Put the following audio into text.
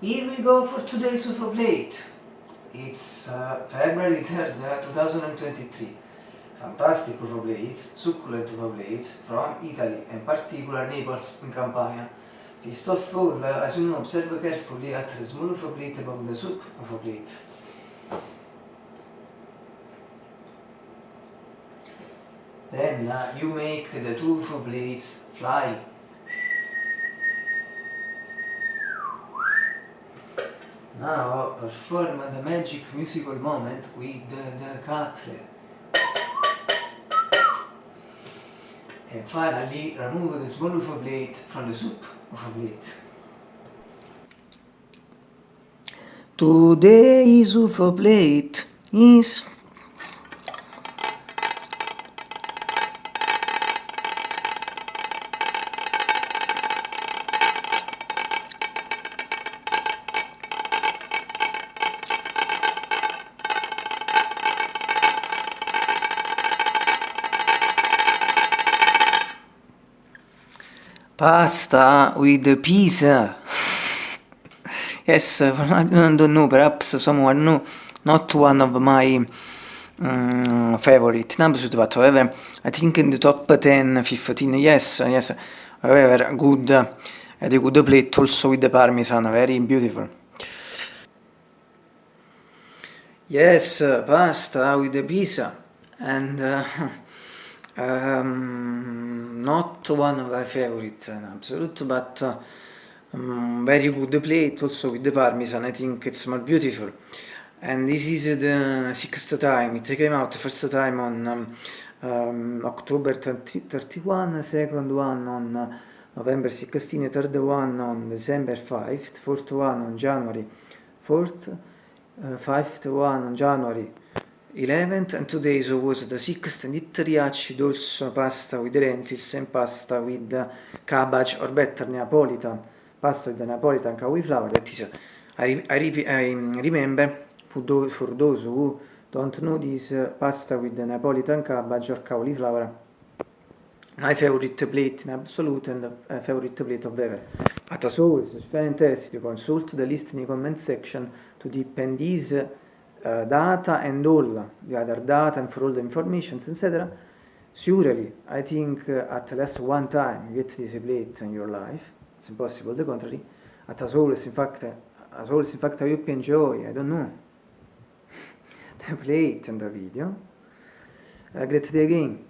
Here we go for today's UFO Plate. It's uh, February 3rd, 2023. Uh, Fantastic UFO Blades, succulent UFO Blades from Italy and particular Naples in Campania. First of all, uh, as you know, observe carefully at the small UFO Plate above the soup UFO Plate. Then uh, you make the two UFO Blades fly Now perform the magic musical moment with the, cutler. And finally remove the small UFO plate from the soup UFO plate. Today's UFO plate is Pasta with pizza. yes, I don't know, perhaps someone know, not one of my um, favorite. Numbers, but however, I think in the top 10, 15, yes, yes, however, good, uh, a good plate also with the parmesan, very beautiful. Yes, uh, pasta with the pizza, and uh, um, not one of my favorite in absolute, but uh, um, very good plate also with the parmesan. I think it's more beautiful. And this is the sixth time. It came out first time on um, um, October 30, 31, second one on uh, November 16, third one on December 5, fourth one on January 4th, uh, fifth one on January 11th and today so was the 6th and it riacid also pasta with lentils and pasta with cabbage or better Neapolitan pasta with Neapolitan cauliflower that is I, I, I remember for those, for those who don't know this uh, pasta with Neapolitan cabbage or cauliflower my favorite plate in absolute and a favorite plate of ever. But as always if you're interested you consult the list in the comment section to depend these uh, data and all the other data and for all the informations, etc. Surely, I think uh, at least one time you get this plate in your life. It's impossible the contrary. But as always, in fact, as always, in fact, I hope you enjoy, I don't know, the plate and the video. Uh, great day again.